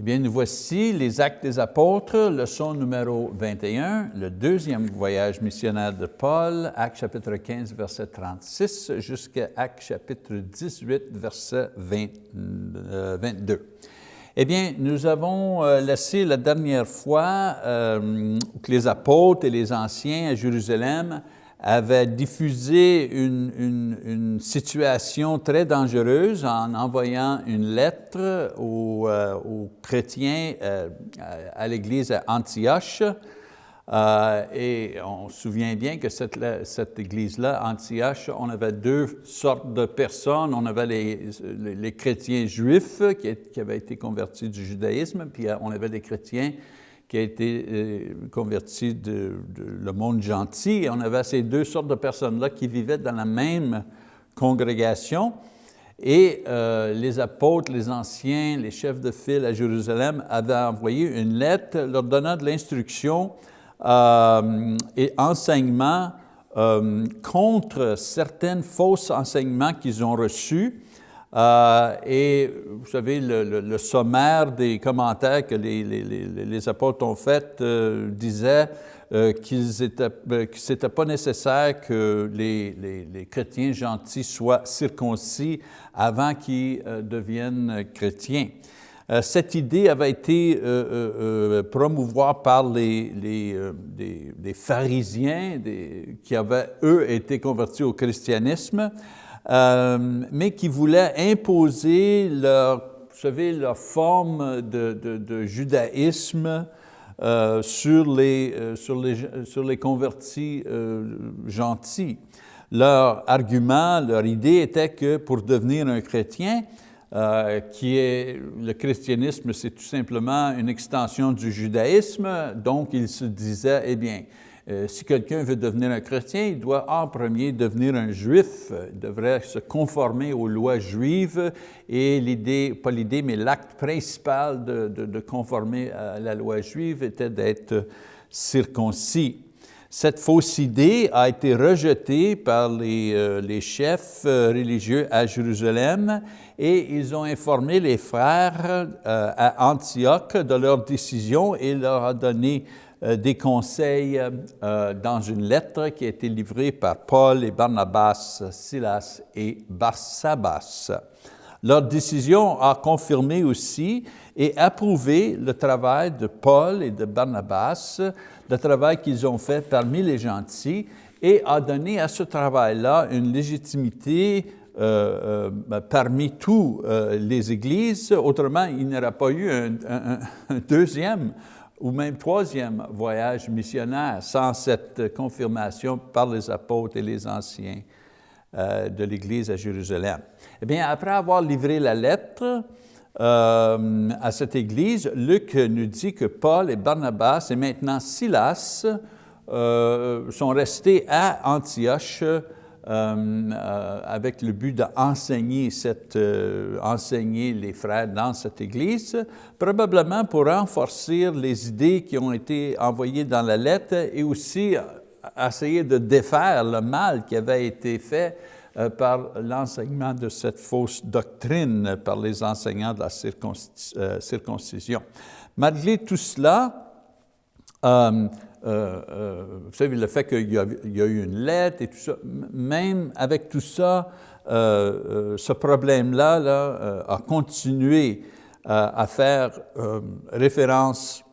Eh bien, nous voici les Actes des Apôtres, leçon numéro 21, le deuxième voyage missionnaire de Paul, Actes chapitre 15, verset 36, jusqu'à Actes chapitre 18, verset 22. Eh bien, nous avons euh, laissé la dernière fois euh, que les apôtres et les anciens à Jérusalem avaient diffusé une, situation très dangereuse en envoyant une lettre aux, euh, chrétiens à l'église à Antioche, euh, et on se souvient bien que cette, église-là, Antioche, on avait deux sortes de personnes. On avait les, chrétiens juifs qui, qui, avaient été convertis du judaïsme, puis euh, on avait des chrétiens qui ont été euh, convertis de, le monde gentil. On avait ces deux sortes de personnes-là qui vivaient dans la même congrégation. Et les apôtres, les anciens, les chefs de file à Jérusalem avaient envoyé une lettre leur donnant de l'instruction euh, et enseignements euh, contre certains faux enseignements qu'ils ont reçus. Euh, et vous savez, le, sommaire des commentaires que les, apôtres ont fait disait qu'il n'était pas nécessaire que les, chrétiens gentils soient circoncis avant qu'ils deviennent chrétiens. Euh, cette idée avait été euh, euh, promouvoire par les, pharisiens qui avaient, eux, été convertis au christianisme, mais qui voulaient imposer leur, vous savez, leur forme de, judaïsme sur, les, sur, les, sur les convertis gentils. Leur argument, leur idée était que pour devenir un chrétien, euh, qui est, le christianisme, c'est tout simplement une extension du judaïsme, donc il se disait, eh bien, euh, si quelqu'un veut devenir un chrétien, il doit en premier devenir un juif, il devrait se conformer aux lois juives, et l'idée, pas l'idée, mais l'acte principal de, de conformer à la loi juive était d'être circoncis. Cette fausse idée a été rejetée par les, euh, chefs euh, religieux à Jérusalem et ils ont informé les frères à Antioche de leur décision et leur a donné des conseils dans une lettre qui a été livrée par Paul et Barnabas, Silas et Barsabas. Leur décision a confirmé aussi et approuvé le travail de Paul et de Barnabas le travail qu'ils ont fait parmi les gentils et a donné à ce travail-là une légitimité euh, euh, parmi euh, les églises. Autrement, il n'y aurait pas eu un, deuxième ou même troisième voyage missionnaire sans cette confirmation par les apôtres et les anciens de l'Église à Jérusalem. Eh bien, après avoir livré la lettre, euh, à cette église, Luc nous dit que Paul et Barnabas et maintenant Silas euh, sont restés à Antioche euh, avec le but d'enseigner enseigner les frères dans cette église, probablement pour renforcer les idées qui ont été envoyées dans la lettre et aussi essayer de défaire le mal qui avait été fait euh, par l'enseignement de cette fausse doctrine par les enseignants de la euh, circoncision. Malgré tout cela, euh, vous savez, le fait qu'il y, a eu une lettre et tout ça, même avec tout ça, ce problème-là là, a continué à faire référence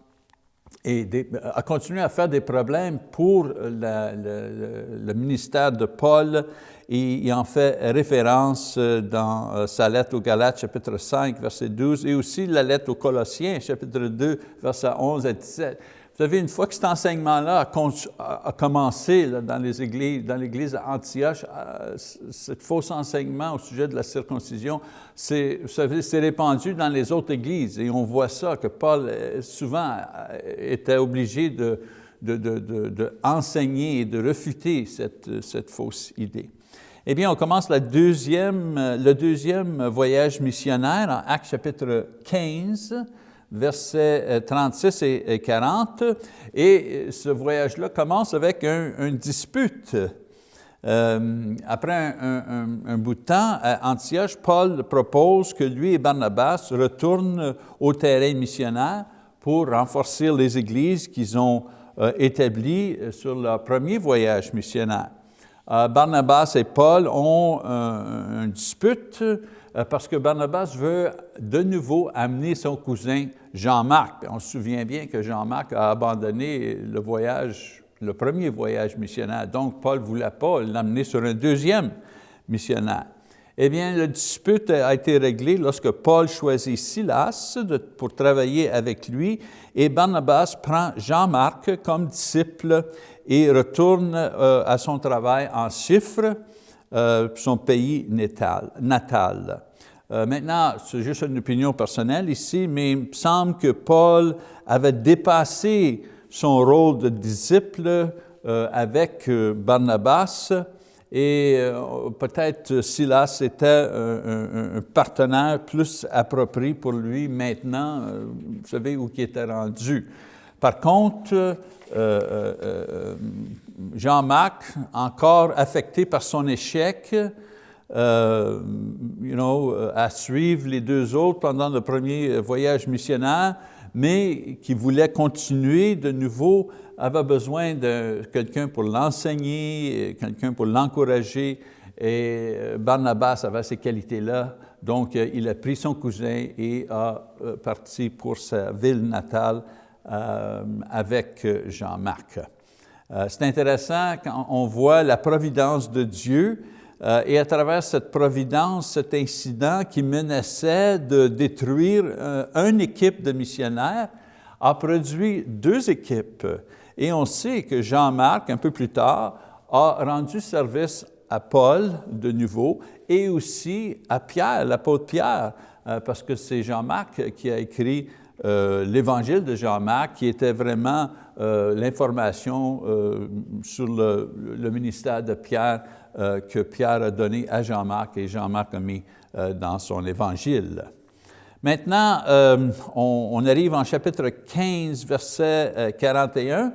et a continué à faire des problèmes pour le ministère de Paul et il en fait référence euh, dans euh, sa lettre aux Galates, chapitre 5, verset 12, et aussi la lettre aux Colossiens, chapitre 2, verset 11 à 17. Vous savez, une fois que cet enseignement-là a, commencé dans les églises, dans l'église Antioche, euh, ce faux enseignement au sujet de la circoncision, c'est répandu dans les autres églises. Et on voit ça, que Paul souvent était obligé de, de, enseigner et de refuter cette, fausse idée. Eh bien, on commence le deuxième voyage missionnaire en Actes chapitre 15, versets 36 et 40. Et ce voyage-là commence avec une dispute après un, bout de temps, à Antioche, Paul propose que lui et Barnabas retournent au terrain missionnaire pour renforcer les églises qu'ils ont établies sur leur premier voyage missionnaire. Barnabas et Paul ont une dispute euh, parce que Barnabas veut de nouveau amener son cousin Jean-Marc. On se souvient bien que Jean-Marc a abandonné le voyage, le premier voyage missionnaire. Donc, Paul ne voulait pas l'amener sur un deuxième missionnaire. Eh bien, le dispute a été réglé lorsque Paul choisit Silas pour travailler avec lui et Barnabas prend Jean-Marc comme disciple et retourne euh, à son travail en chiffres, euh, son pays natal. Euh, maintenant, c'est juste une opinion personnelle ici, mais il me semble que Paul avait dépassé son rôle de disciple euh, avec euh, Barnabas et peut-être Silas était un, partenaire plus approprié pour lui maintenant, vous savez où il était rendu. Par contre, Jean-Marc, encore affecté par son échec, euh, you know, euh, à suivre les deux autres pendant le premier voyage missionnaire, mais qui voulait continuer de nouveau, avait besoin de quelqu'un pour l'enseigner, quelqu'un pour l'encourager, et euh, Barnabas avait ces qualités-là, donc il a pris son cousin et a parti pour sa ville natale avec Jean-Marc. C'est intéressant quand on voit la providence de Dieu, euh, et à travers cette providence, cet incident qui menaçait de détruire euh, une équipe de missionnaires, a produit deux équipes. Et on sait que Jean-Marc, un peu plus tard, a rendu service à Paul de nouveau et aussi à Pierre, l'apôtre Pierre, euh, parce que c'est Jean-Marc qui a écrit l'évangile de Jean-Marc, qui était vraiment l'information sur le, ministère de Pierre euh, que Pierre a donné à Jean-Marc et Jean-Marc a mis euh, dans son évangile. Maintenant, euh, on, arrive en chapitre 15, verset 41,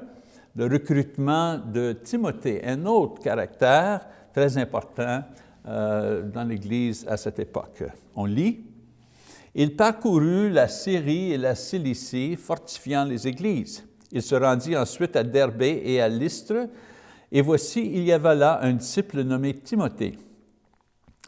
le recrutement de Timothée, un autre caractère très important dans l'Église à cette époque. On lit, « Il parcourut la Syrie et la Cilicie, fortifiant les églises. Il se rendit ensuite à Derbé et à Lystre, et voici, il y avait là un disciple nommé Timothée,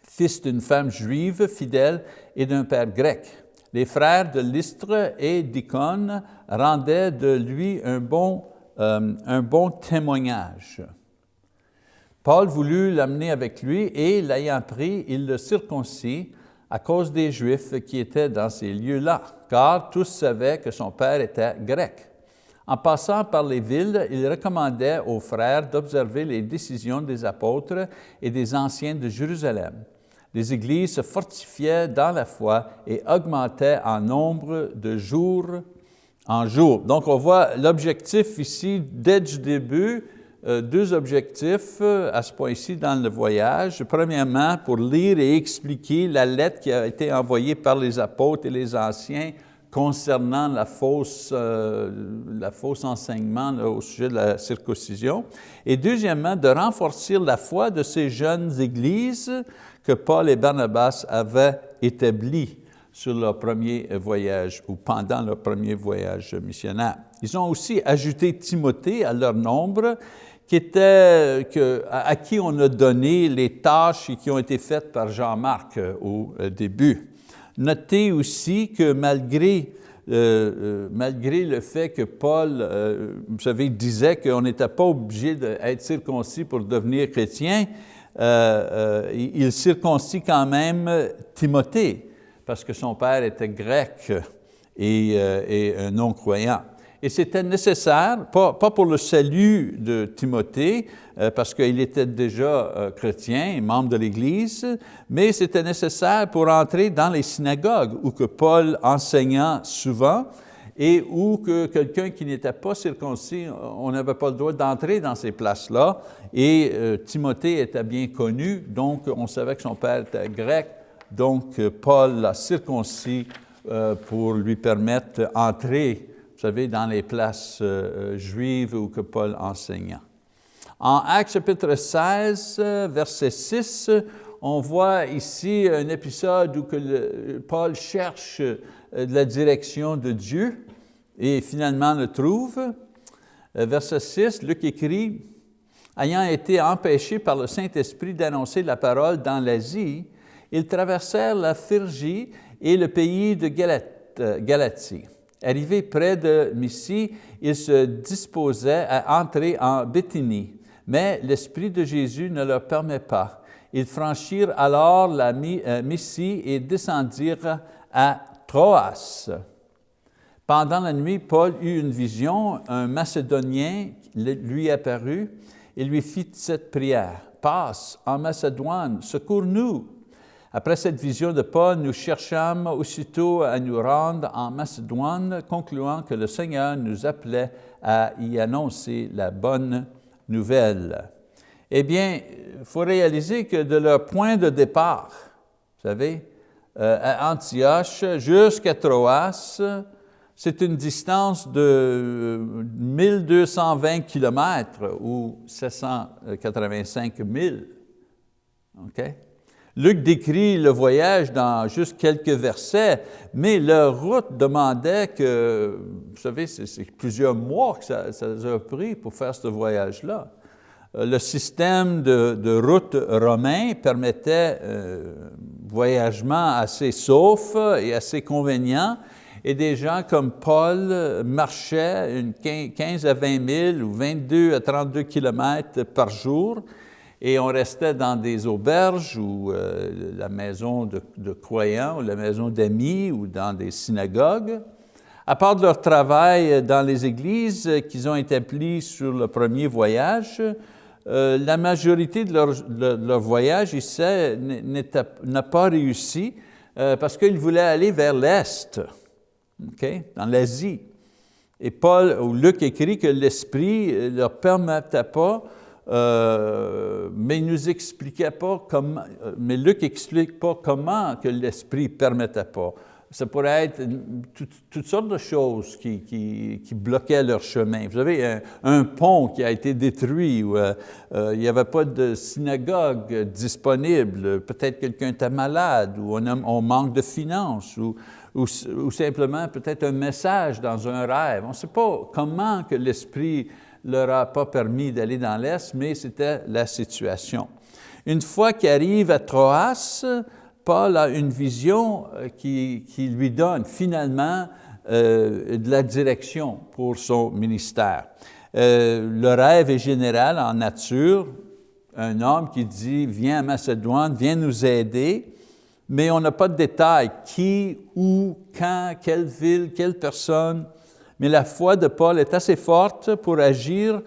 fils d'une femme juive fidèle et d'un père grec. Les frères de Lystre et d'Icône rendaient de lui un bon, euh, un bon témoignage. Paul voulut l'amener avec lui et, l'ayant pris, il le circoncis à cause des Juifs qui étaient dans ces lieux-là, car tous savaient que son père était grec. En passant par les villes, il recommandait aux frères d'observer les décisions des apôtres et des anciens de Jérusalem. Les églises se fortifiaient dans la foi et augmentaient en nombre de jour en jour. Donc on voit l'objectif ici, dès le début, euh, deux objectifs euh, à ce point-ci dans le voyage. Premièrement, pour lire et expliquer la lettre qui a été envoyée par les apôtres et les anciens concernant la fausse, euh, enseignement au sujet de la circoncision. Et deuxièmement, de renforcer la foi de ces jeunes églises que Paul et Barnabas avaient établies sur leur premier voyage ou pendant leur premier voyage missionnaire. Ils ont aussi ajouté Timothée à leur nombre, qui était, que, à qui on a donné les tâches qui ont été faites par Jean-Marc euh, au euh, début. Notez aussi que malgré, euh, euh, malgré le fait que Paul, euh, vous savez, disait qu'on n'était pas obligé d'être circoncis pour devenir chrétien, il circoncis quand même Timothée, parce que son père était grec et, et non-croyant. Et c'était nécessaire, pas, pour le salut de Timothée, euh, parce qu'il était déjà euh, chrétien membre de l'Église, mais c'était nécessaire pour entrer dans les synagogues où que Paul enseignait souvent et où que quelqu'un qui n'était pas circoncis, on n'avait pas le droit d'entrer dans ces places-là. Et euh, Timothée était bien connu, donc on savait que son père était grec, donc Paul l'a circoncis pour lui permettre d'entrer vous savez, dans les places euh, euh, juives où que Paul enseignait. En Actes chapitre 16, verset 6, on voit ici un épisode où que Paul cherche euh, la direction de Dieu et finalement le trouve. Euh, verset 6, Luc écrit, « Ayant été empêchés par le Saint-Esprit d'annoncer la parole dans l'Asie, ils traversèrent la Phrygie et le pays de euh, Galatie. Arrivés près de Myssie, ils se disposaient à entrer en Béthynie, mais l'Esprit de Jésus ne leur permet pas. Ils franchirent alors la euh, Myssie et descendirent à Troas. Pendant la nuit, Paul eut une vision, un Macédonien lui apparut et lui fit cette prière. « Passe en Macédoine, secours-nous » Après cette vision de Paul, nous cherchâmes aussitôt à nous rendre en Macédoine, concluant que le Seigneur nous appelait à y annoncer la bonne nouvelle. Eh bien, il faut réaliser que de leur point de départ, vous savez, euh, à Antioche jusqu'à Troas, c'est une distance de 1220 km ou 785 000. OK? Luc décrit le voyage dans juste quelques versets, mais leur route demandait que, vous savez, c'est plusieurs mois que ça, a pris pour faire ce voyage-là. Euh, le système de, route romain permettait euh, voyagement assez sauf et assez convenient, et des gens comme Paul marchaient une 15 à 20 000 ou 22 à 32 kilomètres par jour, et on restait dans des auberges ou euh, la maison de, de, croyants ou la maison d'amis ou dans des synagogues. À part de leur travail dans les églises qu'ils ont établi sur le premier voyage, euh, la majorité de leur, voyage ici n'a pas réussi euh, parce qu'ils voulaient aller vers l'Est, dans l'Asie. Et Paul ou Luc écrit que l'Esprit ne leur permettait pas, euh, mais il nous expliquait pas comment, mais Luc n'explique pas comment que l'Esprit ne permettait pas ça pourrait être toutes sortes de choses qui, qui, bloquaient leur chemin. Vous avez un, pont qui a été détruit, euh, euh, il n'y avait pas de synagogue disponible, peut-être quelqu'un était malade, ou on, on, manque de finances, ou, ou, simplement peut-être un message dans un rêve. On ne sait pas comment que l'Esprit leur a pas permis d'aller dans l'Est, mais c'était la situation. Une fois qu'ils arrivent à Troas, Paul a une vision euh, qui, lui donne finalement euh, de la direction pour son ministère. Euh, le rêve est général en nature, un homme qui dit « viens à Macédoine, viens nous aider », mais on n'a pas de détails, qui, où, quand, quelle ville, quelle personne. Mais la foi de Paul est assez forte pour agir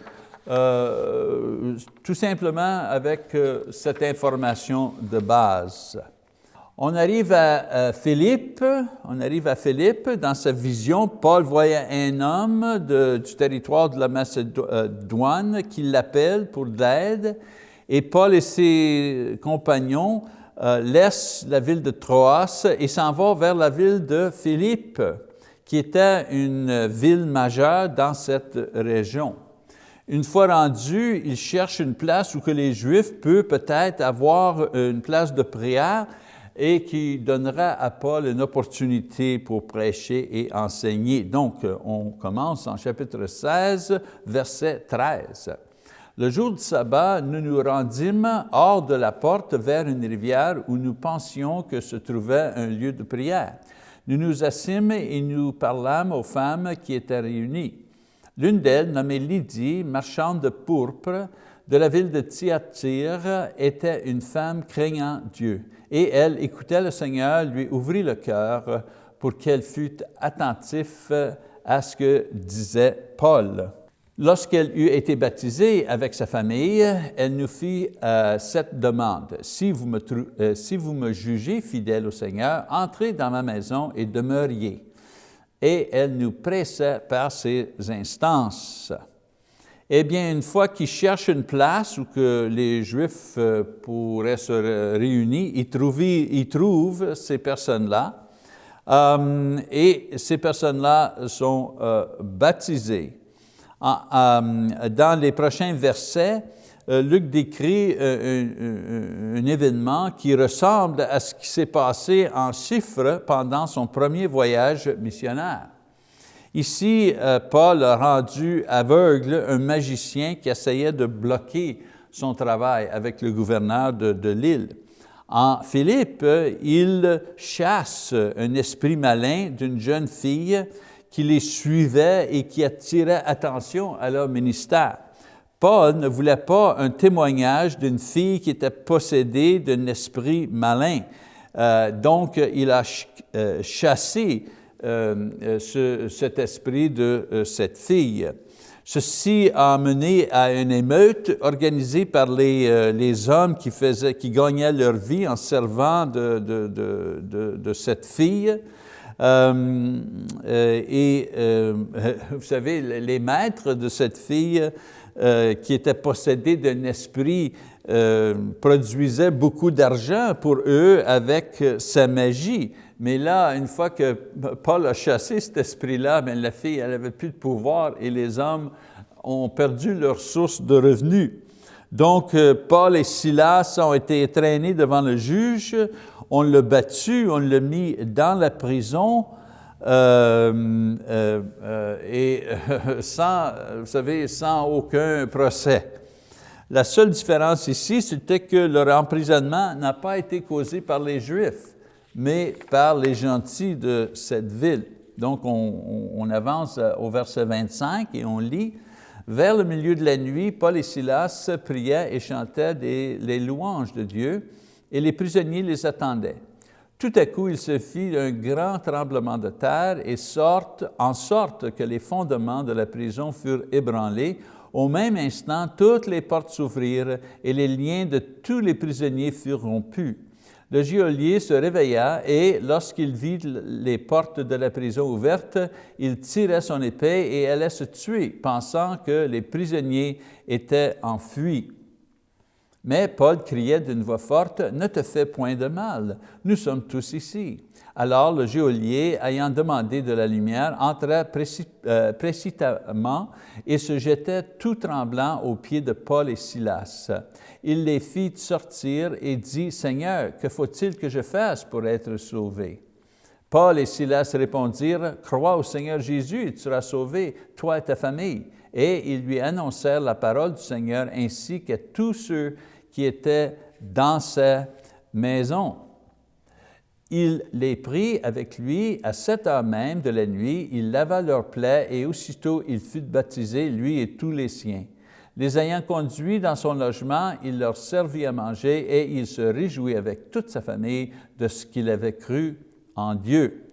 tout simplement avec cette information de base. On arrive à, Philippe, on arrive à Philippe, dans sa vision, Paul voyait un homme du territoire de la Macédoine qui l'appelle pour de l'aide, et Paul et ses compagnons euh, laissent la ville de Troas et s'en vont vers la ville de Philippe, qui était une ville majeure dans cette région. Une fois rendus, ils cherchent une place où que les Juifs peuvent peut-être avoir une place de prière, et qui donnera à Paul une opportunité pour prêcher et enseigner. Donc, on commence en chapitre 16, verset 13. Le jour du sabbat, nous nous rendîmes hors de la porte vers une rivière où nous pensions que se trouvait un lieu de prière. Nous nous assîmes et nous parlâmes aux femmes qui étaient réunies. L'une d'elles, nommée Lydie, marchande de pourpre, de la ville de Thyatire, était une femme craignant Dieu et elle écoutait le Seigneur, lui ouvrit le cœur pour qu'elle fût attentive à ce que disait Paul. Lorsqu'elle eut été baptisée avec sa famille, elle nous fit euh, cette demande. Si vous, me, euh, si vous me jugez fidèle au Seigneur, entrez dans ma maison et demeuriez. Et elle nous pressait par ses instances eh bien, une fois qu'ils cherchent une place où que les Juifs euh, pourraient se réunir, ils trouvent, ils trouvent ces personnes-là, et ces personnes-là sont baptisées. Dans les prochains versets, euh, Luc décrit euh, un, événement qui ressemble à ce qui s'est passé en chiffres pendant son premier voyage missionnaire. Ici, euh, Paul a rendu aveugle un magicien qui essayait de bloquer son travail avec le gouverneur de, l'île. En Philippe, il chasse un esprit malin d'une jeune fille qui les suivait et qui attirait attention à leur ministère. Paul ne voulait pas un témoignage d'une fille qui était possédée d'un esprit malin. Euh, donc, il a euh, chassé euh, cet esprit de cette fille. Ceci a mené à une émeute organisée par les, hommes qui, gagnaient leur vie en servant de cette fille. Et vous savez, les maîtres de cette fille euh, qui était possédé d'un esprit euh, produisait beaucoup d'argent pour eux avec sa magie. Mais là, une fois que Paul a chassé cet esprit-là, ben, la fille, n'avait plus de pouvoir et les hommes ont perdu leur source de revenus. Donc, euh, Paul et Silas ont été traînés devant le juge, on l'a battu, on l'a mis dans la prison, euh, euh, euh, et sans, vous savez, sans aucun procès. La seule différence ici, c'était que leur emprisonnement n'a pas été causé par les Juifs, mais par les gentils de cette ville. Donc, on, avance au verset 25 et on lit, « Vers le milieu de la nuit, Paul et Silas priaient et chantaient les louanges de Dieu, et les prisonniers les attendaient. Tout à coup, il se fit un grand tremblement de terre et sorte, en sorte que les fondements de la prison furent ébranlés. Au même instant, toutes les portes s'ouvrirent et les liens de tous les prisonniers furent rompus. Le geôlier se réveilla et, lorsqu'il vit les portes de la prison ouvertes, il tira son épée et allait se tuer, pensant que les prisonniers étaient enfuis. Mais Paul criait d'une voix forte, « Ne te fais point de mal, nous sommes tous ici. » Alors le geôlier, ayant demandé de la lumière, entra euh, précipitamment et se jetait tout tremblant aux pieds de Paul et Silas. Il les fit sortir et dit, « Seigneur, que faut-il que je fasse pour être sauvé? » Paul et Silas répondirent, « Crois au Seigneur Jésus tu seras sauvé, toi et ta famille. » Et ils lui annoncèrent la parole du Seigneur ainsi que tous ceux qui étaient dans sa maison. Il les prit avec lui à cette heure même de la nuit, il lava leurs plaies et aussitôt il fut baptisé, lui et tous les siens. Les ayant conduits dans son logement, il leur servit à manger et il se réjouit avec toute sa famille de ce qu'il avait cru en Dieu.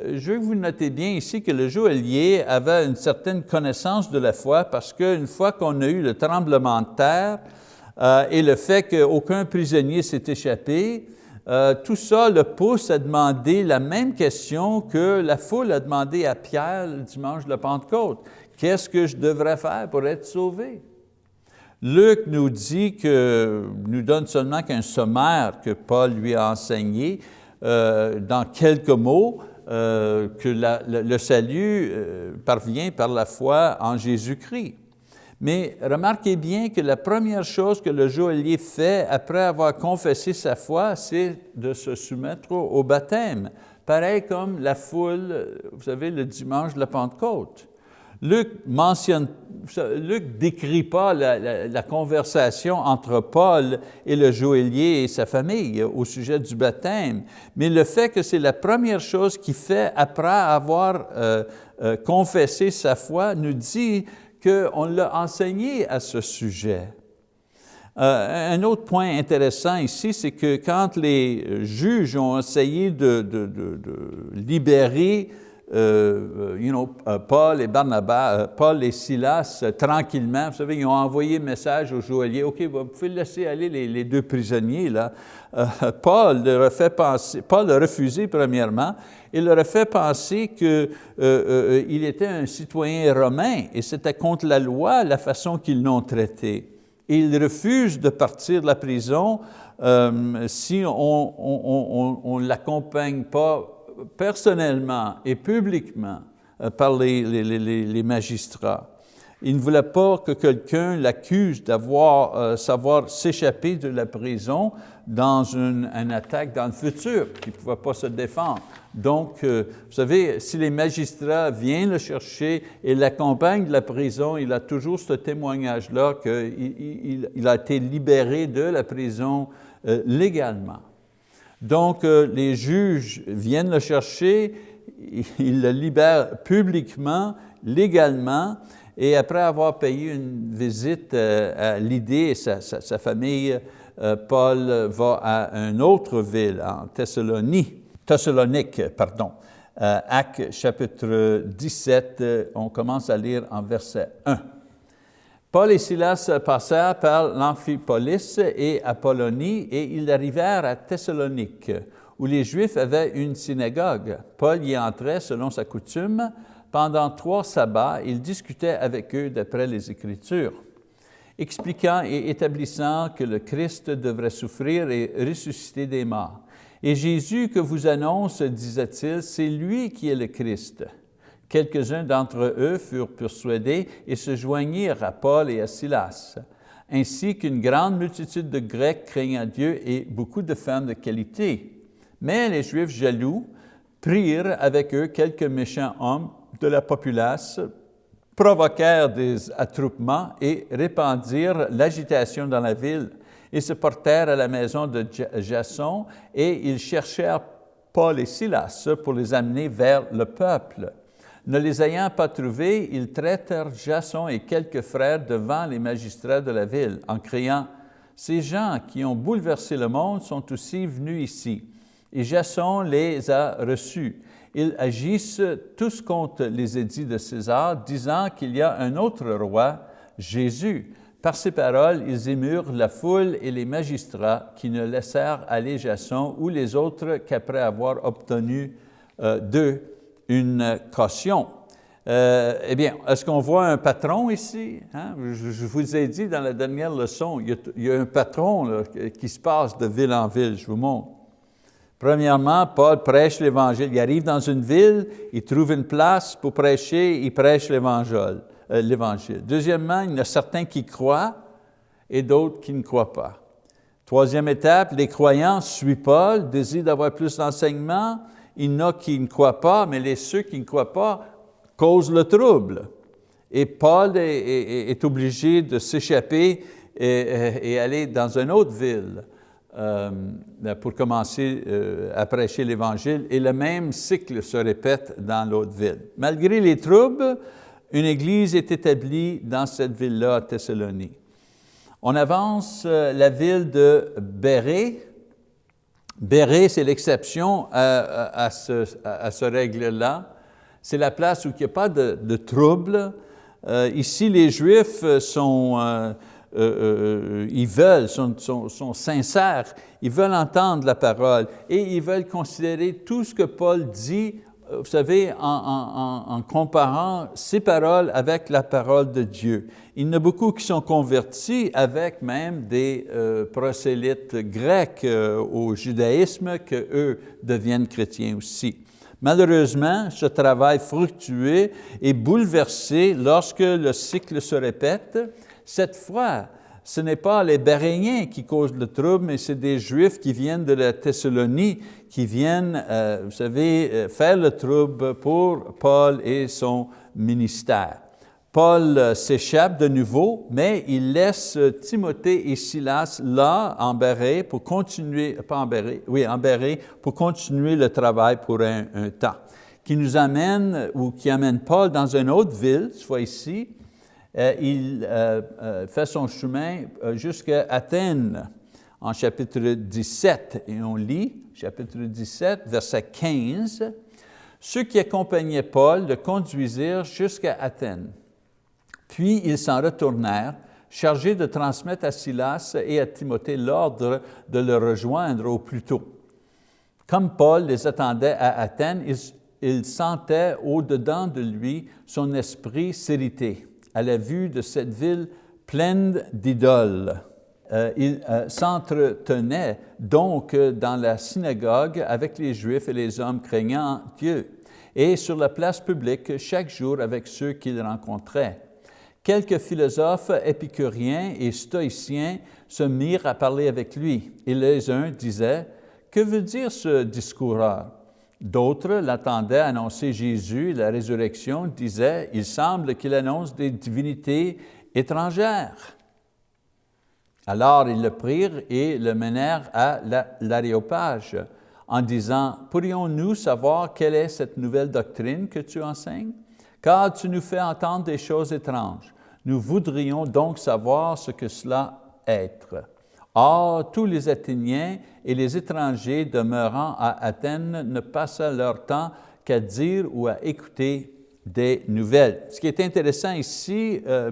Euh, je veux que vous notez bien ici que le joaillier avait une certaine connaissance de la foi parce qu'une fois qu'on a eu le tremblement de terre, euh, et le fait qu'aucun prisonnier s'est échappé, euh, tout ça le pousse à demander la même question que la foule a demandé à Pierre le dimanche de la Pentecôte. Qu'est-ce que je devrais faire pour être sauvé? Luc nous dit que, nous donne seulement qu'un sommaire que Paul lui a enseigné euh, dans quelques mots, que le salut parvient par la foi en Jésus-Christ. Mais remarquez bien que la première chose que le joaillier fait après avoir confessé sa foi, c'est de se soumettre au baptême. Pareil comme la foule, vous savez, le dimanche de la Pentecôte. Luc mentionne, Luc décrit pas la, conversation entre Paul et le joaillier et sa famille au sujet du baptême, mais le fait que c'est la première chose qu'il fait après avoir euh, euh, confessé sa foi nous dit qu'on l'a enseigné à ce sujet. Euh, un autre point intéressant ici, c'est que quand les juges ont essayé de, libérer euh, you know, euh, Paul et Barnabas, Paul et Silas tranquillement, vous savez, ils ont envoyé un message au joaillier, « OK, vous pouvez laisser aller les, deux prisonniers. » là. Paul, leur a fait penser, Paul a refusé premièrement, il leur a fait penser qu'il euh, euh, euh, était un citoyen romain et c'était contre la loi la façon qu'ils l'ont traité. Et il refuse de partir de la prison si on ne l'accompagne pas personnellement et publiquement par les, magistrats. Il ne voulait pas que quelqu'un l'accuse d'avoir euh, savoir s'échapper de la prison dans une, attaque dans le futur, qu'il ne pouvait pas se défendre. Donc, euh, vous savez, si les magistrats viennent le chercher et l'accompagnent de la prison, il a toujours ce témoignage-là qu'il il, a été libéré de la prison euh, légalement. Donc, les juges viennent le chercher, ils le libèrent publiquement, légalement, et après avoir payé une visite euh, à Lydée et sa, famille, euh, Paul va à une autre ville, en Thessalonique, pardon. Euh, Acte chapitre 17, on commence à lire en verset 1. Paul et Silas passèrent par l'Amphipolis et Apollonie et ils arrivèrent à Thessalonique, où les Juifs avaient une synagogue. Paul y entrait selon sa coutume, pendant trois sabbats, il discutait avec eux d'après les Écritures, expliquant et établissant que le Christ devrait souffrir et ressusciter des morts. Et Jésus que vous annonce, disait-il, c'est lui qui est le Christ. Quelques-uns d'entre eux furent persuadés et se joignirent à Paul et à Silas, ainsi qu'une grande multitude de Grecs craignant Dieu et beaucoup de femmes de qualité. Mais les Juifs jaloux prirent avec eux quelques méchants hommes de la populace provoquèrent des attroupements et répandirent l'agitation dans la ville. Ils se portèrent à la maison de Jason et ils cherchèrent Paul et Silas pour les amener vers le peuple. Ne les ayant pas trouvés, ils traitèrent Jason et quelques frères devant les magistrats de la ville en criant « Ces gens qui ont bouleversé le monde sont aussi venus ici. » Et Jason les a reçus ils agissent tous contre les édits de César, disant qu'il y a un autre roi, Jésus. Par ces paroles, ils émurent la foule et les magistrats qui ne laissèrent aller Jason ou les autres qu'après avoir obtenu euh, d'eux une caution. Euh, eh bien, est-ce qu'on voit un patron ici? Hein? Je, vous ai dit dans la dernière leçon, il y a, un patron qui se passe de ville en ville, je vous montre. Premièrement, Paul prêche l'Évangile. Il arrive dans une ville, il trouve une place pour prêcher, il prêche l'Évangile. Euh, Deuxièmement, il y en a certains qui croient et d'autres qui ne croient pas. Troisième étape, les croyants suivent Paul, désirent d'avoir plus d'enseignement. Il y en a qui ne croient pas, mais les ceux qui ne croient pas causent le trouble. Et Paul est, obligé de s'échapper et, aller dans une autre ville. Euh, pour commencer euh, à prêcher l'Évangile, et le même cycle se répète dans l'autre ville. Malgré les troubles, une église est établie dans cette ville-là, à Thessalonique. On avance euh, la ville de Béré. Béré, c'est l'exception à, ce, règle-là. C'est la place où il n'y a pas de, de troubles. ici, les Juifs sont euh, euh, ils veulent, sont, sincères, ils veulent entendre la parole et ils veulent considérer tout ce que Paul dit, euh, vous savez, en, comparant ses paroles avec la parole de Dieu. Il y en a beaucoup qui sont convertis avec même des prosélytes grecs au judaïsme, que eux deviennent chrétiens aussi. Malheureusement, ce travail fructueux est bouleversé lorsque le cycle se répète cette fois, ce n'est pas les Béréniens qui causent le trouble, mais c'est des Juifs qui viennent de la Thessalonie, qui viennent, euh, vous savez, euh, faire le trouble pour Paul et son ministère. Paul euh, s'échappe de nouveau, mais il laisse Timothée et Silas là, en Béré, pour continuer, pas en Béré, oui, en Béré, pour continuer le travail pour un, un temps, qui nous amène, ou qui amène Paul dans une autre ville, soit ici, il euh, euh, fait son chemin jusqu'à Athènes en chapitre 17. Et on lit, chapitre 17, verset 15, « Ceux qui accompagnaient Paul le conduisirent jusqu'à Athènes. Puis ils s'en retournèrent, chargés de transmettre à Silas et à Timothée l'ordre de le rejoindre au plus tôt. Comme Paul les attendait à Athènes, il, il sentait au-dedans de lui son esprit s'irriter à la vue de cette ville pleine d'idoles. Euh, il euh, s'entretenait donc dans la synagogue avec les Juifs et les hommes craignant Dieu, et sur la place publique chaque jour avec ceux qu'il rencontrait. quelques philosophes épicuriens et stoïciens se mirent à parler avec lui. Et les uns disaient, « Que veut dire ce discoureur? » D'autres l'attendaient annoncer Jésus la résurrection, disaient, « Il semble qu'il annonce des divinités étrangères. » Alors ils le prirent et le menèrent à l'aréopage en disant, « Pourrions-nous savoir quelle est cette nouvelle doctrine que tu enseignes? Car tu nous fais entendre des choses étranges. Nous voudrions donc savoir ce que cela être. Or, tous les Athéniens et les étrangers demeurant à Athènes ne passaient leur temps qu'à dire ou à écouter des nouvelles. Ce qui est intéressant ici, euh,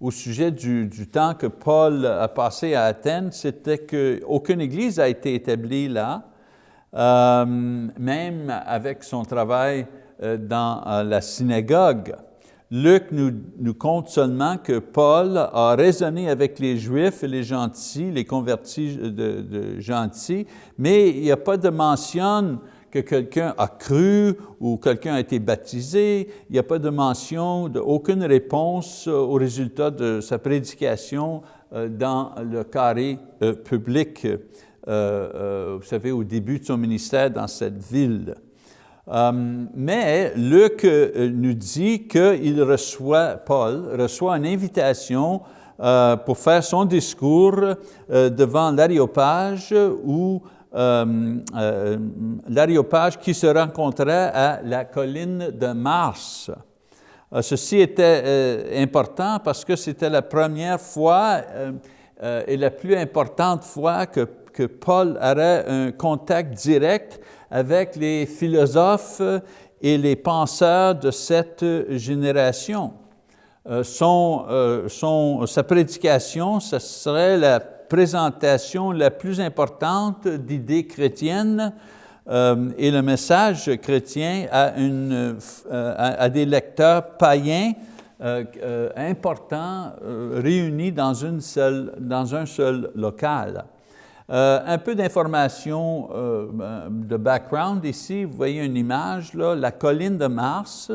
au sujet du, temps que Paul a passé à Athènes, c'était qu'aucune église a été établie là, euh, même avec son travail euh, dans la synagogue. Luc nous, nous, compte seulement que Paul a raisonné avec les Juifs et les gentils, les convertis de, gentils, mais il n'y a pas de mention que quelqu'un a cru ou quelqu'un a été baptisé. Il n'y a pas de mention, de, aucune réponse au résultat de sa prédication euh, dans le carré euh, public, euh, vous savez, au début de son ministère dans cette ville. Mais Luc nous dit qu'il reçoit, Paul reçoit une invitation pour faire son discours devant l'aréopage où euh, euh, l'aréopage qui se rencontrait à la colline de Mars. Euh, ceci était important parce que c'était la première fois et la plus importante fois que, que Paul aurait un contact direct avec les philosophes et les penseurs de cette génération. Son, son, sa prédication, ce serait la présentation la plus importante d'idées chrétiennes euh, et le message chrétien à, une, euh, à, des lecteurs païens euh, importants réunis dans, une seule, dans un seul local. Un peu d'informations de background ici, vous voyez une image, là, la colline de Mars,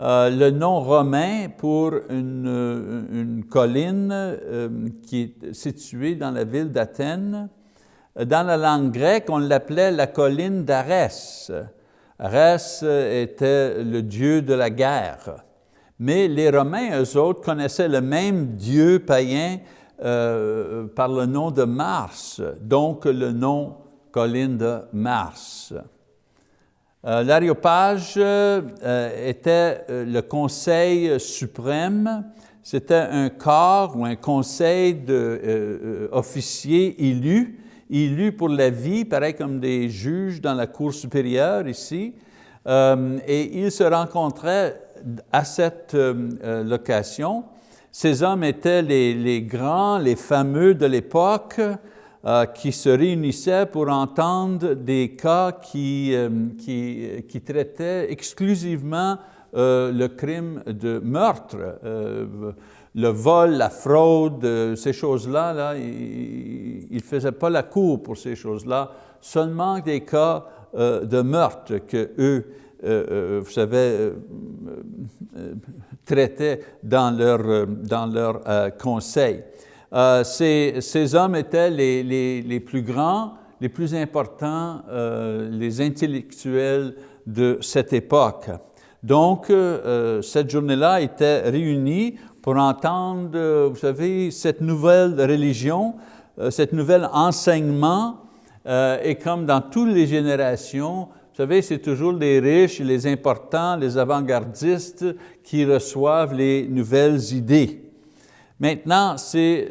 euh, le nom romain pour une, euh, colline euh, qui est située dans la ville d'Athènes. Dans la langue grecque, on l'appelait la colline d'Arès. Arès était le dieu de la guerre. Mais les Romains, eux autres, connaissaient le même dieu païen par le nom de Mars, donc le nom colline de Mars. Euh, L'aréopage euh, était euh, le conseil suprême, c'était un corps ou un conseil d'officiers élus, élus pour la vie, pareil comme des juges dans la cour supérieure ici, et ils se rencontraient à cette location. Ces hommes étaient les, grands, les fameux de l'époque, euh, qui se réunissaient pour entendre des cas qui, euh, qui traitaient exclusivement euh, le crime de meurtre, le vol, la fraude, ces choses-là, là, ils ne faisaient pas la cour pour ces choses-là, seulement des cas de meurtre que eux, vous savez, traitaient dans leur, dans leur conseil. Euh, ces, hommes étaient les, plus grands, les plus importants, euh, les intellectuels de cette époque. Donc, euh, cette journée-là était réunie pour entendre, vous savez, cette nouvelle religion, cette nouvelle enseignement, et comme dans toutes les générations, savez, c'est toujours les riches, les importants, les avant-gardistes qui reçoivent les nouvelles idées. Maintenant, c'est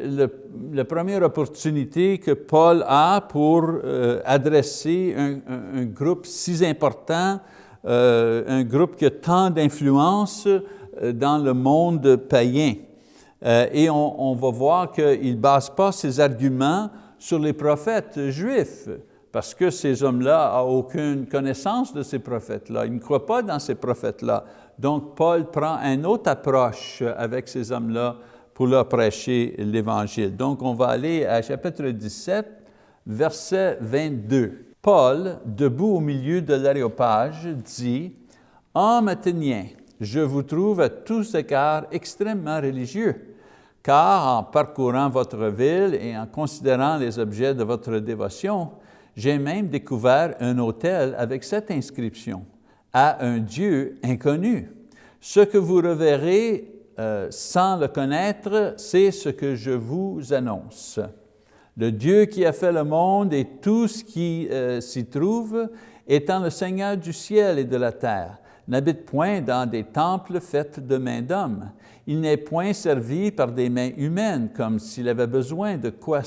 la première opportunité que Paul a pour euh, adresser un, groupe si important, euh, un groupe qui a tant d'influence euh, dans le monde païen. et on, va voir qu'il ne base pas ses arguments sur les prophètes juifs, parce que ces hommes-là n'ont aucune connaissance de ces prophètes-là, ils ne croient pas dans ces prophètes-là. Donc Paul prend une autre approche avec ces hommes-là pour leur prêcher l'Évangile. Donc, on va aller à chapitre 17, verset 22. Paul, debout au milieu de l'aréopage, dit, « Hommes athéniens, je vous trouve à tous égards extrêmement religieux, car en parcourant votre ville et en considérant les objets de votre dévotion, j'ai même découvert un hôtel avec cette inscription, à un Dieu inconnu. Ce que vous reverrez euh, sans le connaître, c'est ce que je vous annonce. Le Dieu qui a fait le monde et tout ce qui euh, s'y trouve, étant le Seigneur du ciel et de la terre, n'habite point dans des temples faits de mains d'hommes. Il n'est point servi par des mains humaines, comme s'il avait besoin de quoi,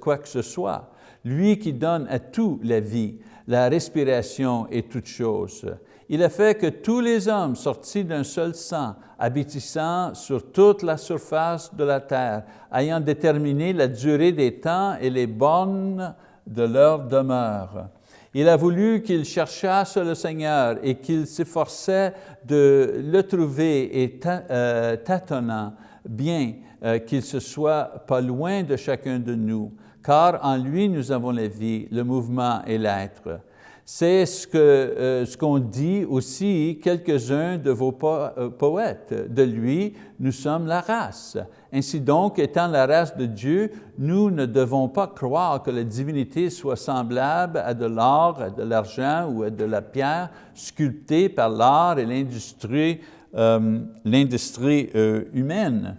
quoi que ce soit. Lui qui donne à tout la vie, la respiration et toutes choses. Il a fait que tous les hommes sortis d'un seul sang, habitissant sur toute la surface de la terre, ayant déterminé la durée des temps et les bornes de leur demeure. Il a voulu qu'ils cherchassent le Seigneur et qu'ils s'efforçaient de le trouver et euh, tâtonnant bien euh, qu'il se soit pas loin de chacun de nous, car en lui nous avons la vie, le mouvement et l'être. C'est ce euh, qu'on ce dit aussi quelques-uns de vos euh, poètes. De lui, nous sommes la race. Ainsi donc, étant la race de Dieu, nous ne devons pas croire que la divinité soit semblable à de l'or, à de l'argent ou à de la pierre sculptée par l'art et l'industrie euh, humaine.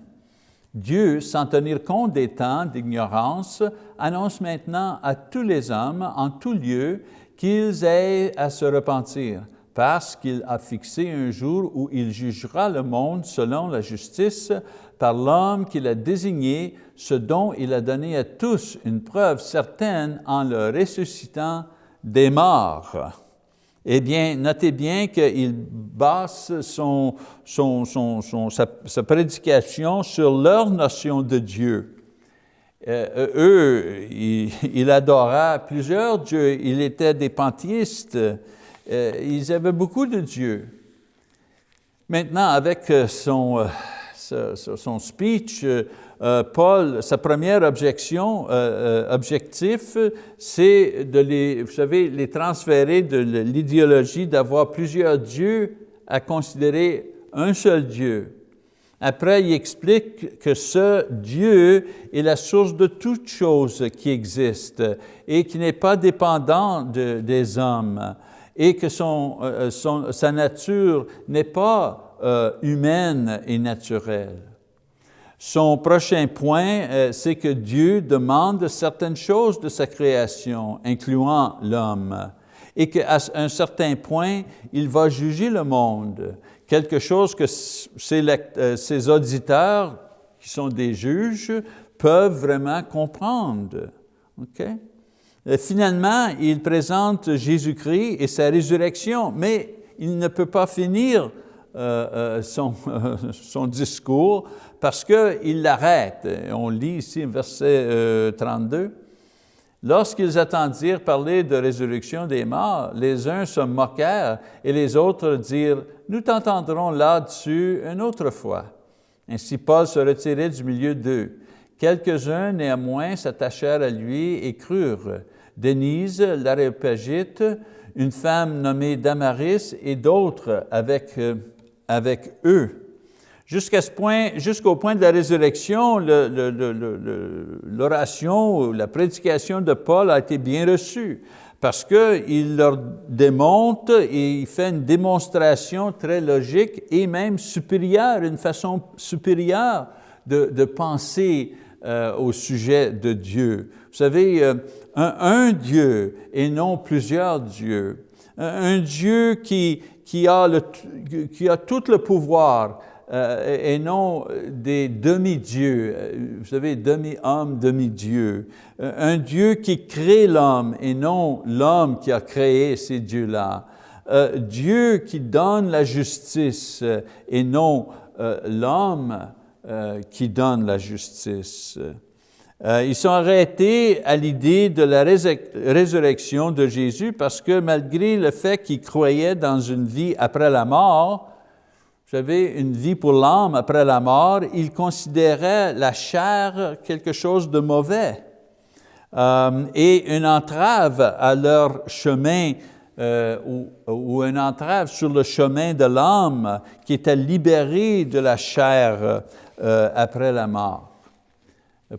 Dieu, sans tenir compte des temps d'ignorance, annonce maintenant à tous les hommes, en tout lieu, qu'ils aient à se repentir, parce qu'il a fixé un jour où il jugera le monde selon la justice par l'homme qu'il a désigné, ce dont il a donné à tous une preuve certaine en le ressuscitant des morts. Eh bien, notez bien qu'il base son, sa, prédication sur leur notion de Dieu. Euh, eux, ils, adoraient plusieurs dieux, ils étaient des panthéistes, euh, ils avaient beaucoup de dieux. Maintenant, avec euh, son, son speech, Paul, sa première objection, objectif, c'est de les, vous savez, les transférer de l'idéologie d'avoir plusieurs dieux à considérer un seul Dieu. Après, il explique que ce Dieu est la source de toutes choses qui existent et qui n'est pas dépendant des hommes et que son, euh, sa nature n'est pas euh, humaine et naturelle. Son prochain point, euh, c'est que Dieu demande certaines choses de sa création, incluant l'homme, et qu'à un certain point, il va juger le monde quelque chose que euh, ces, auditeurs, qui sont des juges, peuvent vraiment comprendre. finalement, il présente Jésus-Christ et sa résurrection, mais il ne peut pas finir euh, euh, son, discours parce qu'il l'arrête. On lit ici verset 32. Lorsqu'ils attendirent parler de résurrection des morts, les uns se moquèrent et les autres dirent, « Nous t'entendrons là-dessus une autre fois. » Ainsi Paul se retirait du milieu d'eux. Quelques-uns néanmoins s'attachèrent à lui et crurent. Denise, l'aréopagite, une femme nommée Damaris et d'autres avec, euh, avec eux. Jusqu'à ce point, jusqu'au point de la résurrection, l'oration ou la prédication de Paul a été bien reçue parce qu'il leur démontre et il fait une démonstration très logique et même supérieure, une façon supérieure de, penser euh, au sujet de Dieu. Vous savez, euh, un, Dieu et non plusieurs dieux. Un, Dieu qui a tout le pouvoir, euh, et non des demi-dieux, euh, vous savez, demi-homme, demi-dieu. Euh, un Dieu qui crée l'homme et non l'homme qui a créé ces dieux-là. Dieu qui donne la justice et non l'homme qui donne la justice. Ils sont arrêtés à l'idée de la résurrection de Jésus parce que malgré le fait qu'ils croyaient dans une vie après la mort, savez, une vie pour l'âme après la mort, ils considéraient la chair quelque chose de mauvais euh, et une entrave à leur chemin euh, ou, une entrave sur le chemin de l'âme qui était libérée de la chair euh, après la mort.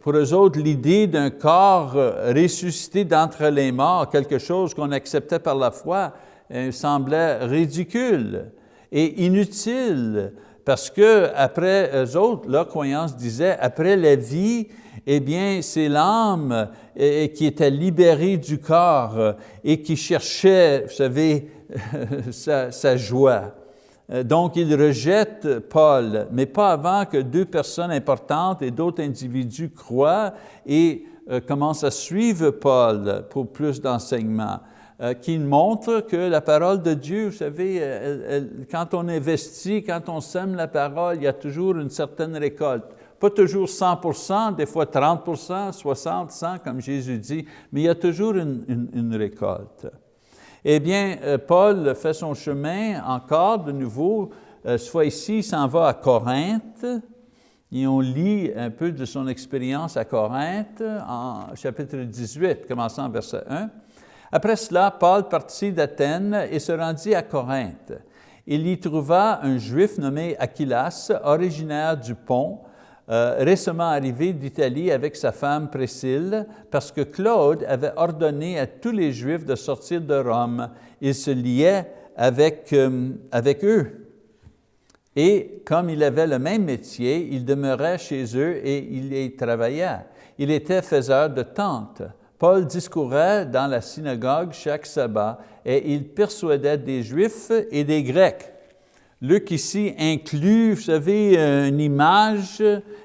Pour eux autres, l'idée d'un corps ressuscité d'entre les morts, quelque chose qu'on acceptait par la foi, semblait ridicule et inutile, parce que après eux autres, leur croyance disait, après la vie, eh bien, c'est l'âme qui était libérée du corps et qui cherchait, vous savez, sa, joie. Donc, il rejette Paul, mais pas avant que deux personnes importantes et d'autres individus croient et euh, commencent à suivre Paul pour plus d'enseignements. Euh, qui montre que la parole de Dieu, vous savez, quand on investit, quand on sème la parole, il y a toujours une certaine récolte. Pas toujours 100% des fois 30% 60% 100 comme Jésus dit, mais il y a toujours une, récolte. Eh bien, euh, Paul fait son chemin encore de nouveau, euh, fois ici, il s'en va à Corinthe, et on lit un peu de son expérience à Corinthe en chapitre 18, commençant verset 1. Après cela, Paul partit d'Athènes et se rendit à Corinthe. Il y trouva un Juif nommé Aquilas, originaire du Pont, euh, récemment arrivé d'Italie avec sa femme Priscille, parce que Claude avait ordonné à tous les Juifs de sortir de Rome. Il se liait avec, euh, avec eux. Et comme il avait le même métier, il demeurait chez eux et il y travaillait. Il était faiseur de tentes. Paul discourait dans la synagogue chaque sabbat et il persuadait des Juifs et des Grecs. Luc ici inclut, vous savez, une image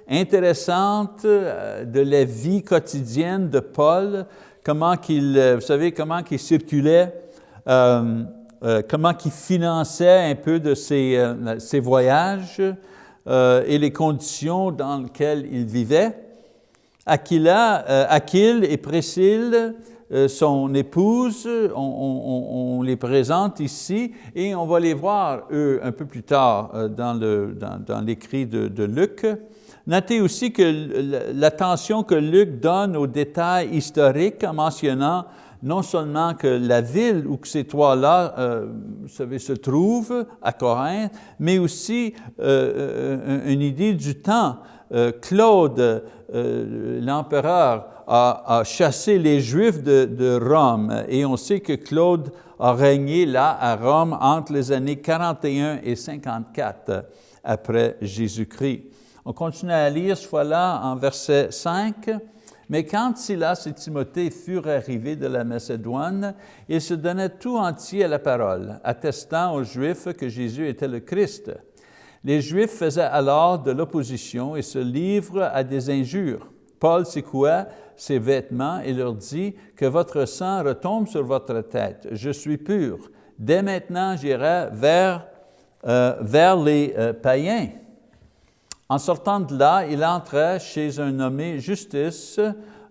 intéressante euh, de la vie quotidienne de Paul, comment qu'il, euh, vous savez, comment qu'il circulait, euh, comment qu'il finançait un peu de ses, ses voyages et les conditions dans lesquelles il vivait. Aquila, euh, Aquile et Priscille, euh, son épouse, on, les présente ici et on va les voir, eux, un peu plus tard euh, dans l'écrit de, Luc. Notez aussi que l'attention que Luc donne aux détails historiques en mentionnant non seulement que la ville où ces trois-là se trouvent, à Corinthe, mais aussi une idée du temps. Claude, euh, l'empereur a, chassé les Juifs de, Rome et on sait que Claude a régné là à Rome entre les années 41 et 54 après Jésus-Christ. On continue à lire ce fois-là en verset 5. Mais quand Silas et Timothée furent arrivés de la Macédoine, ils se donnaient tout entier à la parole, attestant aux Juifs que Jésus était le Christ. Les Juifs faisaient alors de l'opposition et se livrent à des injures. Paul secoua ses vêtements et leur dit que votre sang retombe sur votre tête. Je suis pur. Dès maintenant, j'irai vers, euh, les euh, païens. En sortant de là, il entra chez un nommé Justice,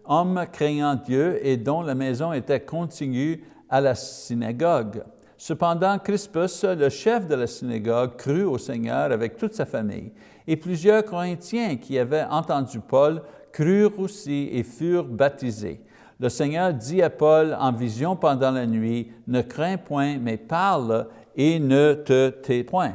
homme craignant Dieu et dont la maison était contigue à la synagogue. Cependant, Crispus, le chef de la synagogue, crut au Seigneur avec toute sa famille. Et plusieurs Corinthiens qui avaient entendu Paul crurent aussi et furent baptisés. Le Seigneur dit à Paul en vision pendant la nuit, « Ne crains point, mais parle et ne te tais point.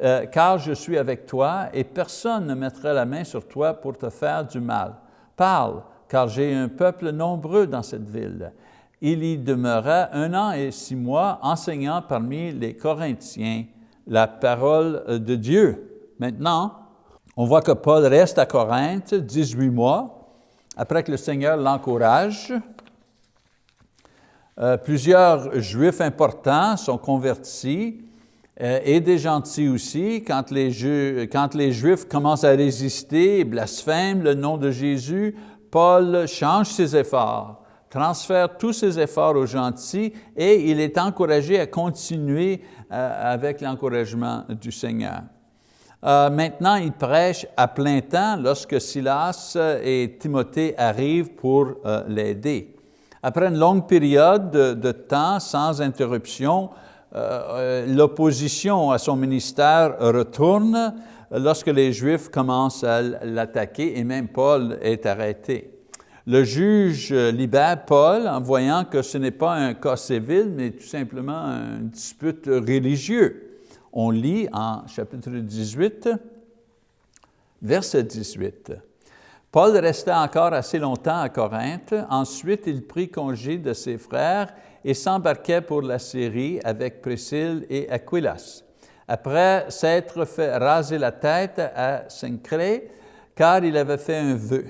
Euh, car je suis avec toi et personne ne mettra la main sur toi pour te faire du mal. Parle, car j'ai un peuple nombreux dans cette ville. » il y demeura un an et six mois enseignant parmi les Corinthiens la parole de Dieu. Maintenant, on voit que Paul reste à Corinthe 18 mois, après que le Seigneur l'encourage. Euh, plusieurs Juifs importants sont convertis, euh, et des gentils aussi, quand les, quand les Juifs commencent à résister, blasphèment le nom de Jésus, Paul change ses efforts transfère tous ses efforts aux gentils et il est encouragé à continuer euh, avec l'encouragement du Seigneur. Euh, maintenant, il prêche à plein temps lorsque Silas et Timothée arrivent pour euh, l'aider. Après une longue période de, temps sans interruption, l'opposition à son ministère retourne lorsque les Juifs commencent à l'attaquer et même Paul est arrêté. Le juge libère Paul en voyant que ce n'est pas un cas civil, mais tout simplement un dispute religieuse. On lit en chapitre 18, verset 18. Paul resta encore assez longtemps à Corinthe. Ensuite, il prit congé de ses frères et s'embarquait pour la Syrie avec Priscille et Aquilas. Après s'être fait raser la tête à Saint-Cré, car il avait fait un vœu.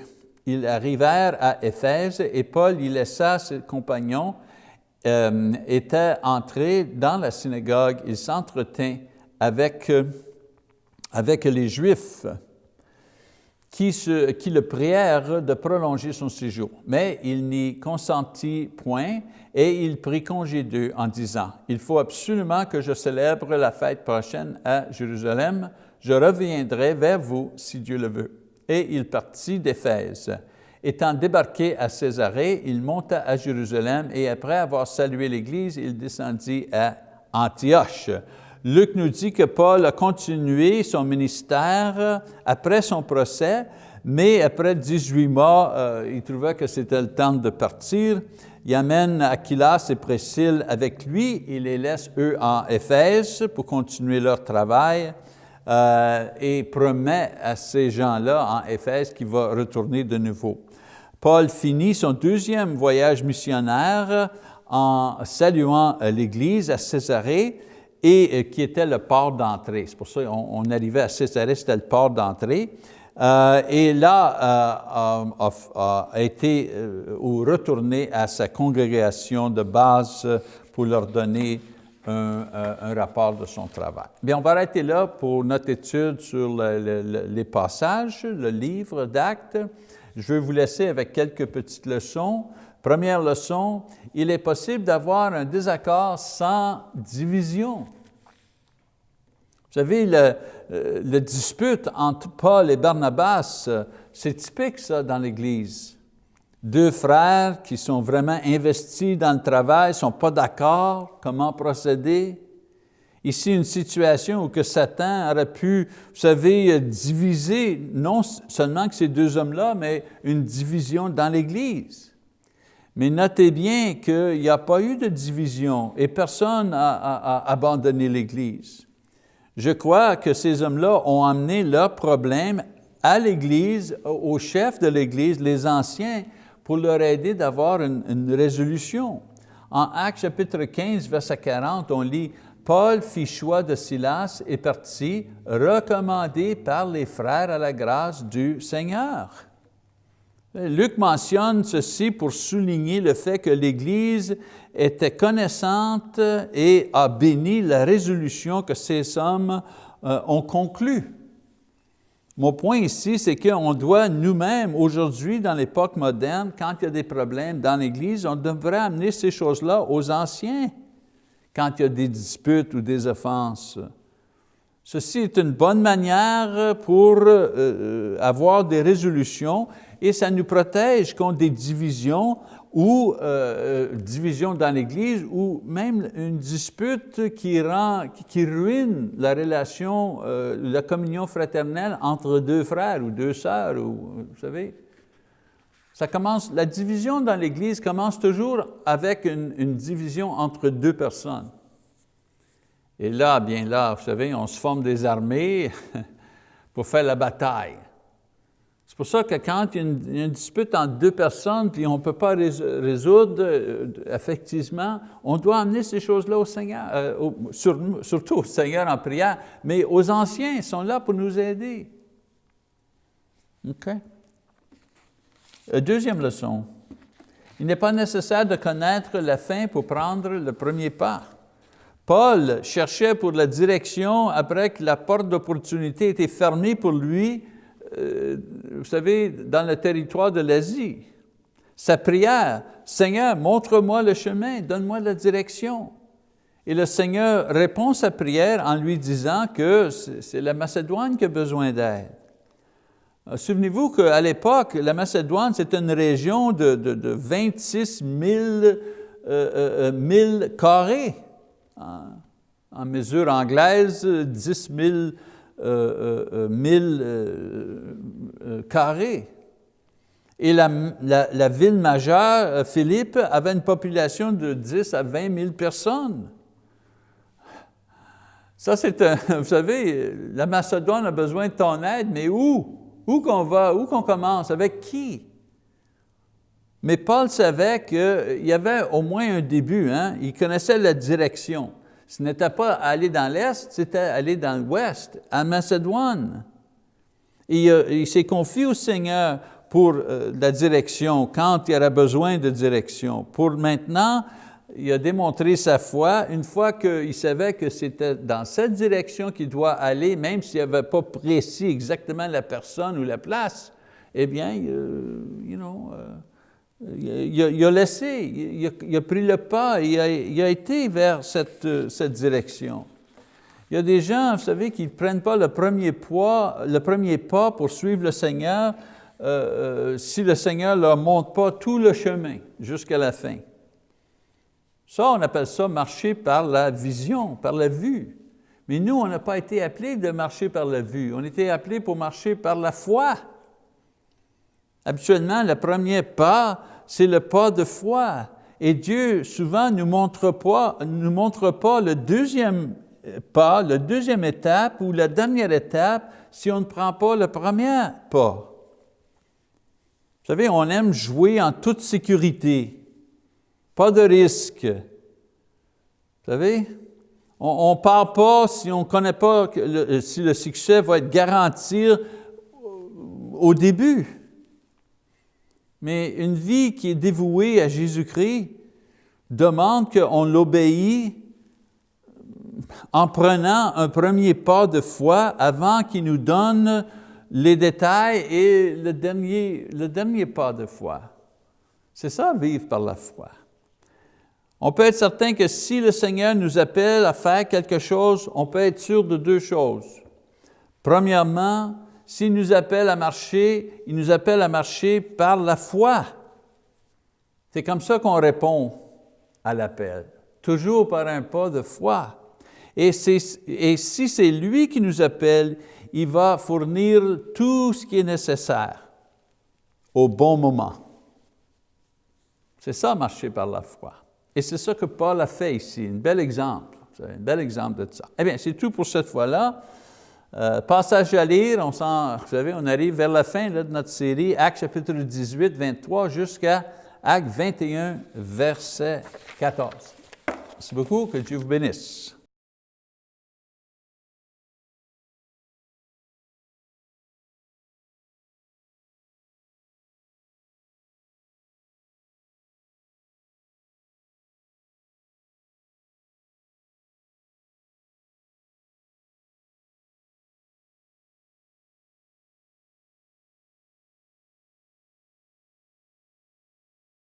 Ils arrivèrent à Éphèse et Paul y laissa ses compagnons, euh, était entré dans la synagogue, il s'entretint avec, euh, avec les Juifs qui, se, qui le prièrent de prolonger son séjour. Mais il n'y consentit point et il prit congé d'eux en disant, « Il faut absolument que je célèbre la fête prochaine à Jérusalem. Je reviendrai vers vous si Dieu le veut. » Et il partit d'Éphèse. Étant débarqué à Césarée, il monta à Jérusalem et après avoir salué l'Église, il descendit à Antioche. Luc nous dit que Paul a continué son ministère après son procès, mais après 18 mois, euh, il trouvait que c'était le temps de partir. Il amène Aquilas et Priscille avec lui, il les laisse eux en Éphèse pour continuer leur travail euh, et promet à ces gens-là en Éphèse qu'il va retourner de nouveau. Paul finit son deuxième voyage missionnaire en saluant l'Église à Césarée et euh, qui était le port d'entrée. C'est pour ça qu'on on arrivait à Césarée, c'était le port d'entrée. Euh, et là, euh, a, été ou retourné à sa congrégation de base pour leur donner un, rapport de son travail. Bien, on va arrêter là pour notre étude sur les passages, le livre d'actes. Je vais vous laisser avec quelques petites leçons. Première leçon, il est possible d'avoir un désaccord sans division. Vous savez, le, euh, le dispute entre Paul et Barnabas, euh, c'est typique ça dans l'Église. Deux frères qui sont vraiment investis dans le travail, ne sont pas d'accord, comment procéder. Ici, une situation où que Satan aurait pu, vous savez, diviser, non seulement que ces deux hommes-là, mais une division dans l'Église. Mais notez bien qu'il n'y a pas eu de division et personne n'a abandonné l'Église. Je crois que ces hommes-là ont amené leurs problèmes à l'Église, au chef de l'Église, les anciens, pour leur aider d'avoir une, résolution. En Actes chapitre 15, verset 40, on lit « Paul fit choix de Silas et partit, recommandé par les frères à la grâce du Seigneur. » Luc mentionne ceci pour souligner le fait que l'Église était connaissante et a béni la résolution que ces hommes euh, ont conclue. Mon point ici, c'est qu'on doit nous-mêmes, aujourd'hui, dans l'époque moderne, quand il y a des problèmes dans l'Église, on devrait amener ces choses-là aux anciens, quand il y a des disputes ou des offenses. Ceci est une bonne manière pour euh, euh, avoir des résolutions et ça nous protège contre des divisions ou euh, euh, divisions dans l'Église ou même une dispute qui, rend, qui, ruine la relation, euh, la communion fraternelle entre deux frères ou deux sœurs, ou, vous savez. Ça commence, la division dans l'Église commence toujours avec une division entre deux personnes. Et là, bien là, vous savez, on se forme des armées pour faire la bataille. Pour ça que quand il y, a une, dispute entre deux personnes, puis on ne peut pas résoudre euh, effectivement, on doit amener ces choses-là au Seigneur, euh, surtout au Seigneur en prière, mais aux anciens, ils sont là pour nous aider. OK? Euh, deuxième leçon, il n'est pas nécessaire de connaître la fin pour prendre le premier pas. Paul cherchait pour la direction après que la porte d'opportunité était fermée pour lui euh, vous savez, dans le territoire de l'Asie. Sa prière, Seigneur, montre-moi le chemin, donne-moi la direction. Et le Seigneur répond sa prière en lui disant que c'est la Macédoine qui a besoin d'aide. Euh, souvenez-vous qu'à l'époque, la Macédoine, c'est une région de, 26 000, euh, carrés. En, en mesure anglaise, 10 000 euh, euh, euh, carrés. Et la, la ville majeure, Philippe, avait une population de 10 à 20 000 personnes. Ça, c'est vous savez, la Macédoine a besoin de ton aide, mais où? Où qu'on va? Où qu'on commence? Avec qui? Mais Paul savait qu'il y avait au moins un début, hein? il connaissait la direction. Ce n'était pas aller dans l'Est, c'était aller dans l'Ouest, à Macédoine. Euh, il s'est confié au Seigneur pour euh, la direction, quand il y aurait besoin de direction. Pour maintenant, il a démontré sa foi une fois qu'il savait que c'était dans cette direction qu'il doit aller, même s'il n'avait pas précis exactement la personne ou la place, eh bien, euh, you know, euh, il, a, laissé, il a, pris le pas, il a, été vers cette, euh, direction. Il y a des gens, vous savez, qui ne prennent pas le premier, poids, le premier pas pour suivre le Seigneur si le Seigneur ne leur montre pas tout le chemin jusqu'à la fin. Ça, on appelle ça marcher par la vision, par la vue. Mais nous, on n'a pas été appelés de marcher par la vue, on était appelés pour marcher par la foi. Habituellement, le premier pas, c'est le pas de foi. Et Dieu, souvent, ne nous montre pas, nous montre pas le deuxième pas, la deuxième étape ou la dernière étape si on ne prend pas le premier pas. Vous savez, on aime jouer en toute sécurité. Pas de risque. Vous savez, on ne part pas si on ne connaît pas si le succès va être garanti au début. Mais une vie qui est dévouée à Jésus-Christ demande qu'on l'obéisse en prenant un premier pas de foi avant qu'il nous donne les détails et le dernier, le dernier pas de foi. C'est ça, vivre par la foi. On peut être certain que si le Seigneur nous appelle à faire quelque chose, on peut être sûr de deux choses. Premièrement, s'il nous appelle à marcher, il nous appelle à marcher par la foi. C'est comme ça qu'on répond à l'appel, toujours par un pas de foi. Et, si c'est lui qui nous appelle, il va fournir tout ce qui est nécessaire au bon moment. C'est ça, marcher par la foi. Et c'est ça que Paul a fait ici, un bel exemple, un bel exemple de ça. Eh bien, c'est tout pour cette fois-là. Euh, passage à lire, on vous arrive vers la fin de notre série, Actes chapitre 18, 23, jusqu'à Actes 21, verset 14. Merci beaucoup, que Dieu vous bénisse.